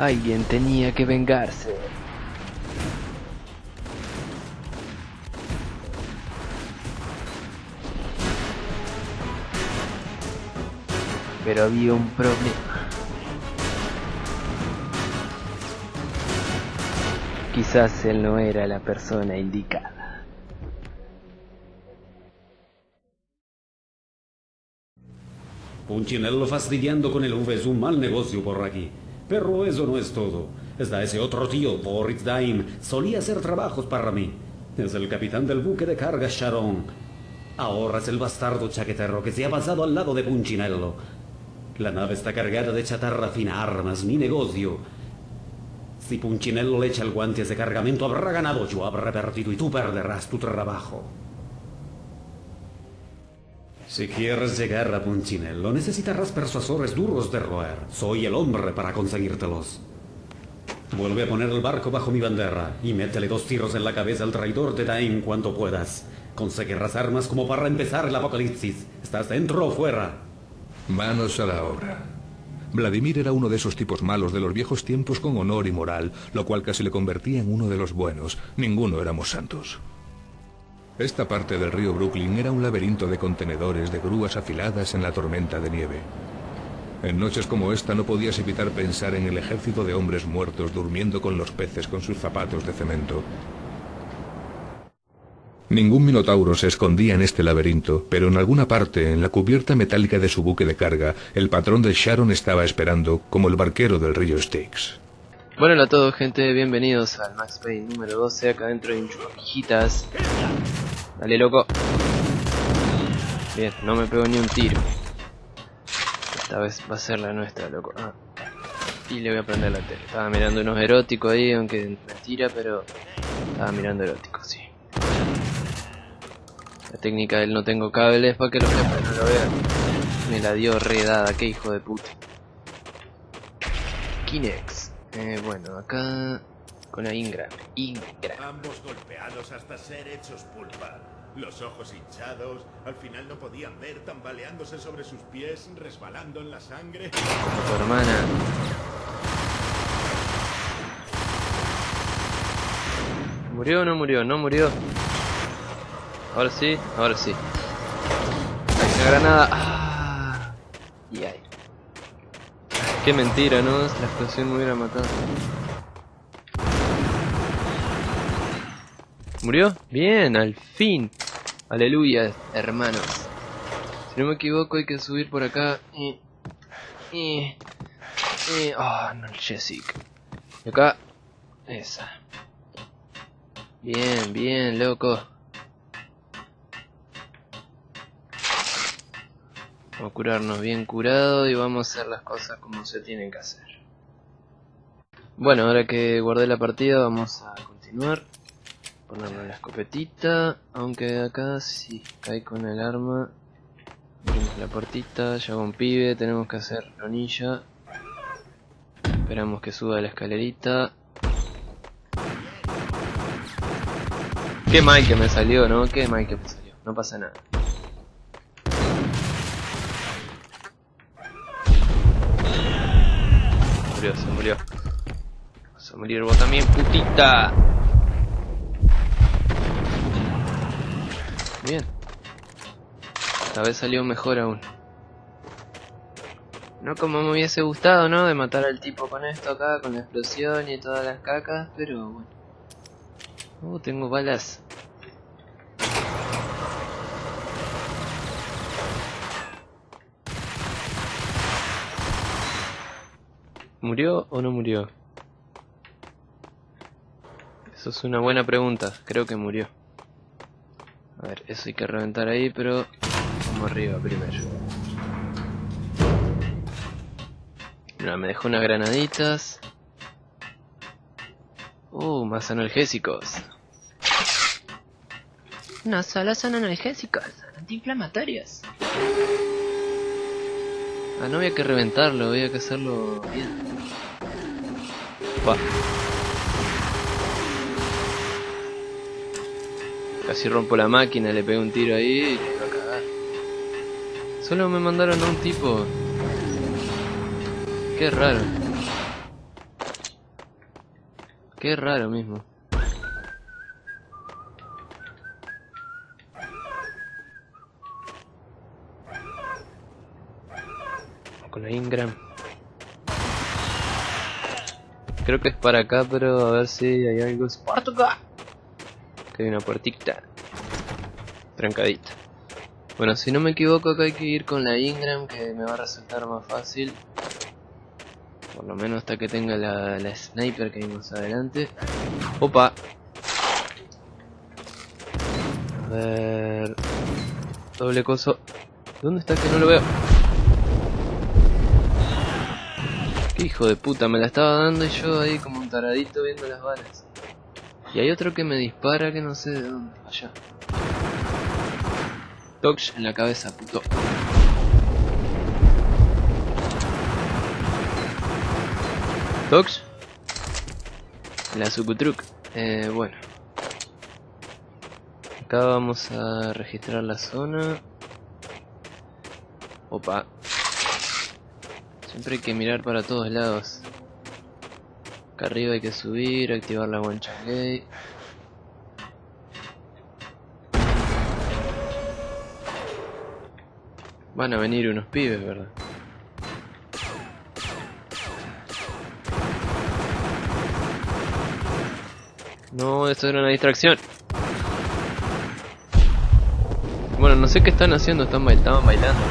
Alguien tenía que vengarse. Pero había un problema. Quizás él no era la persona indicada. Punchinello fastidiando con el V es un mal negocio por aquí. Pero eso no es todo. Está ese otro tío, Boris Daim. Solía hacer trabajos para mí. Es el capitán del buque de carga Sharon. Ahora es el bastardo chaquetero que se ha pasado al lado de Punchinello. La nave está cargada de chatarra fina, armas, mi negocio. Si Punchinello le echa el guante a ese cargamento, habrá ganado, yo habré perdido y tú perderás tu trabajo. Si quieres llegar a Punchinello, necesitarás persuasores duros de roer. Soy el hombre para conseguírtelos. Vuelve a poner el barco bajo mi bandera y métele dos tiros en la cabeza al traidor de Daim cuanto puedas. Conseguirás armas como para empezar el apocalipsis. ¿Estás dentro o fuera? Manos a la obra. Vladimir era uno de esos tipos malos de los viejos tiempos con honor y moral, lo cual casi le convertía en uno de los buenos. Ninguno éramos santos. Esta parte del río Brooklyn era un laberinto de contenedores, de grúas afiladas en la tormenta de nieve. En noches como esta no podías evitar pensar en el ejército de hombres muertos durmiendo con los peces con sus zapatos de cemento. Ningún minotauro se escondía en este laberinto, pero en alguna parte, en la cubierta metálica de su buque de carga, el patrón de Sharon estaba esperando, como el barquero del río Styx. Bueno, a todos gente, bienvenidos al Max Payne número 12, acá dentro un chupaquijitas. Dale loco. Bien, no me pego ni un tiro. Esta vez va a ser la nuestra, loco. Ah. Y le voy a prender la tele. Estaba mirando unos eróticos ahí, aunque mentira, pero estaba mirando eróticos, sí. La técnica del no tengo cables para que los jefes no lo vean. Me la dio redada, qué hijo de puta. Kinex. Eh, bueno, acá con la Ingram. Ingram. Ambos golpeados hasta ser hechos pulpa. Los ojos hinchados, al final no podían ver, tambaleándose sobre sus pies, resbalando en la sangre. Como tu hermana. ¿Murió o no murió? No murió. Ahora sí, ahora sí. Hay una granada. Ah. Y ahí. Qué mentira, ¿no? La explosión me hubiera matado. ¿Murió? Bien, al fin. Aleluya, hermanos. Si no me equivoco hay que subir por acá. Y... Y... Y... Oh, no, el Jessica. Y acá... Esa. Bien, bien, loco. Vamos a curarnos bien curado y vamos a hacer las cosas como se tienen que hacer. Bueno, ahora que guardé la partida vamos a continuar. Ponerle la escopetita, aunque acá sí cae con el arma. Abrimos la puertita, ya un pibe, tenemos que hacer ronilla. Esperamos que suba la escalerita. Qué mal que me salió, ¿no? Qué mal que me salió. No pasa nada. murió, se murió. Vas a morir vos también, putita. Bien. Esta vez salió mejor aún. No como me hubiese gustado, ¿no? De matar al tipo con esto acá, con la explosión y todas las cacas, pero bueno. Uh, tengo balas. ¿Murió o no murió? Eso es una buena pregunta. Creo que murió. A ver, eso hay que reventar ahí, pero vamos arriba primero. Mira, me dejó unas granaditas. Uh, más analgésicos. No solo son analgésicos, son antiinflamatorios. Ah, no había que reventarlo, había que hacerlo bien. Pa. Casi rompo la máquina, le pegué un tiro ahí y le iba a cagar. Solo me mandaron a un tipo. Qué raro. Qué raro mismo. Con la Ingram. Creo que es para acá, pero a ver si hay algo. ¡Spartuca! Que hay una puertita. Trancadita. Bueno, si no me equivoco acá hay que ir con la Ingram que me va a resultar más fácil. Por lo menos hasta que tenga la, sniper que vimos adelante. Opa. A ver. Doble coso. ¿Dónde está que no lo veo? Hijo de puta, me la estaba dando y yo ahí como un taradito viendo las balas. Y hay otro que me dispara que no sé de dónde. Allá. Touch en la cabeza, puto. Tox. La Sukutruk. Eh, bueno. Acá vamos a registrar la zona. Opa. Siempre hay que mirar para todos lados. Acá arriba hay que subir, activar la One Gate. Van a venir unos pibes, ¿verdad? No, eso era una distracción. Bueno, no sé qué están haciendo, están estaban bailando.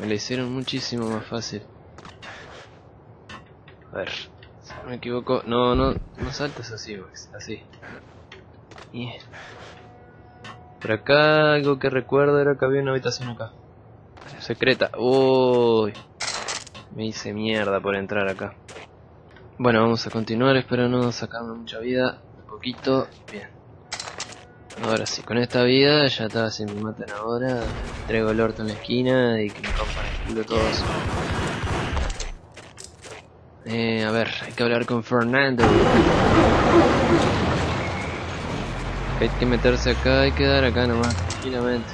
Me lo hicieron muchísimo más fácil. A ver, si no me equivoco. No, no, no saltes así, Max. Así. Y... Por acá algo que recuerdo era que había una habitación acá. Secreta. Uy. Me hice mierda por entrar acá. Bueno, vamos a continuar. Espero no sacarme mucha vida. Un poquito. Bien. Ahora sí, con esta vida ya está. Si me matan ahora, traigo el orto en la esquina y que me rompan el culo todos. Eh, a ver, hay que hablar con Fernando. Hay que meterse acá y quedar acá nomás, tranquilamente.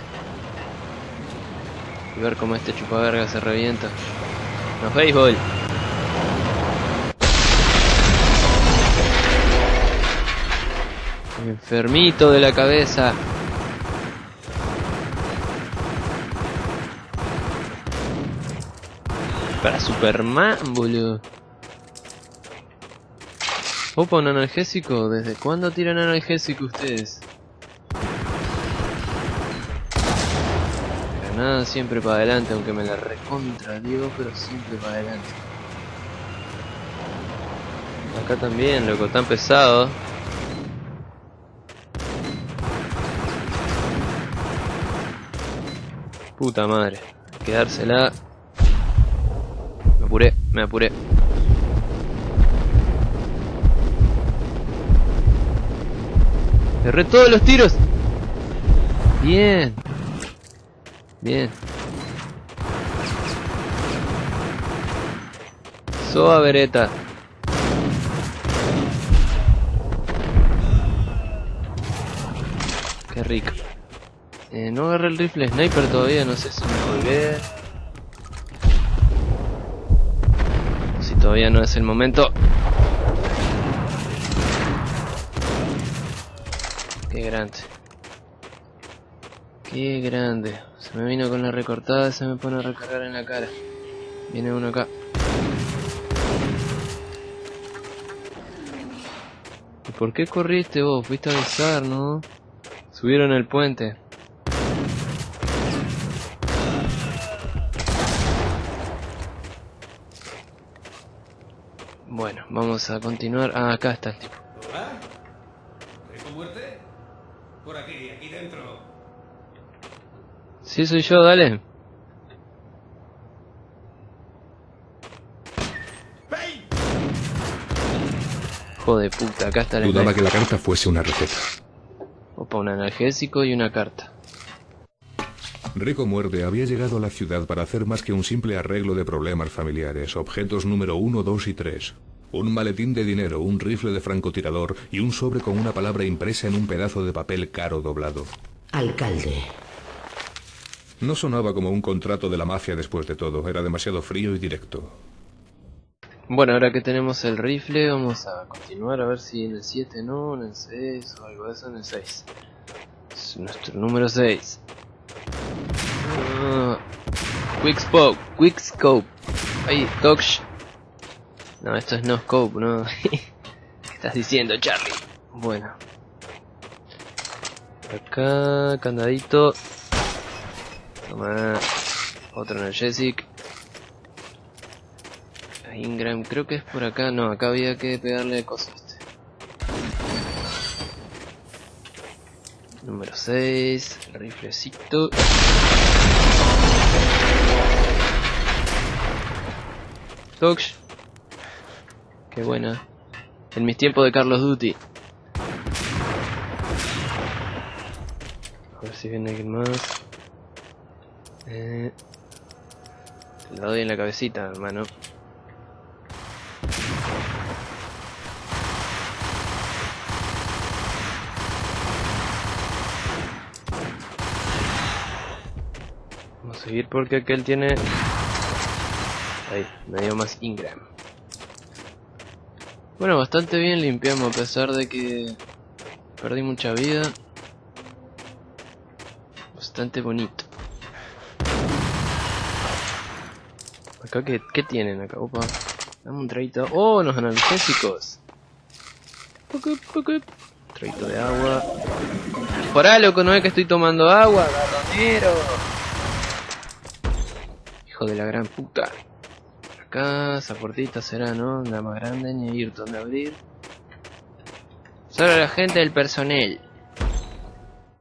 Y ver cómo este chupaverga se revienta. No béisbol. Enfermito de la cabeza. Para Superman, boludo. Opa, un analgésico. ¿Desde cuándo tiran analgésico ustedes? Granada siempre para adelante, aunque me la recontra digo, pero siempre para adelante. Acá también, loco, tan pesado. Puta madre, quedársela. Me apuré, me apuré. Erré todos los tiros. Bien. Bien. Soa Beretta. Qué rico. Eh, no agarré el rifle sniper todavía, no sé si me olvidé. Si todavía no es el momento. Qué grande. Qué grande. Se me vino con la recortada, se me pone a recargar en la cara. Viene uno acá. ¿Y por qué corriste vos? Fuiste a avisar, ¿no? Subieron el puente. Bueno, vamos a continuar. Ah, acá está el tipo. ¿Hola? ¿Rico muerte? Por aquí, aquí dentro. Sí, soy yo, dale. ¡Bane! Joder puta, acá está el Dudaba que la carta fuese una receta. Opa, un analgésico y una carta. Rico Muerde había llegado a la ciudad para hacer más que un simple arreglo de problemas familiares, objetos número 1, 2 y 3. Un maletín de dinero, un rifle de francotirador y un sobre con una palabra impresa en un pedazo de papel caro doblado. Alcalde. No sonaba como un contrato de la mafia después de todo, era demasiado frío y directo. Bueno, ahora que tenemos el rifle, vamos a continuar a ver si en el 7 no, en el 6 o algo de eso, en el 6. Es nuestro número 6. Ah, quick Scope, Quick Scope. Ahí, Dodge. No, esto es no scope, ¿no? ¿Qué estás diciendo, Charlie? Bueno. Acá, candadito. Toma. Otro energesic. A Ingram, creo que es por acá. No, acá había que pegarle cosas a este. Número 6. El riflecito. Tox. Qué buena. En mis tiempos de Carlos Duty. A ver si viene alguien más. Eh, te la doy en la cabecita, hermano. Vamos a seguir porque aquel tiene... Ahí, me dio más Ingram. Bueno, bastante bien limpiamos a pesar de que perdí mucha vida. Bastante bonito. Acá, ¿qué, qué tienen acá? Opa. Dame un traito. ¡Oh, los analgésicos! Traito de agua. Porá, loco, no es que estoy tomando agua, garronero. Hijo de la gran puta. Acá, esa puertita será, ¿no? La más grande, ni ir donde abrir. Solo la gente del personal.